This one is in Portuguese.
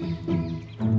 Música